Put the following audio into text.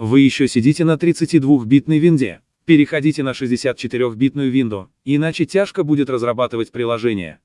Вы еще сидите на 32-битной винде. Переходите на 64-битную винду, иначе тяжко будет разрабатывать приложение.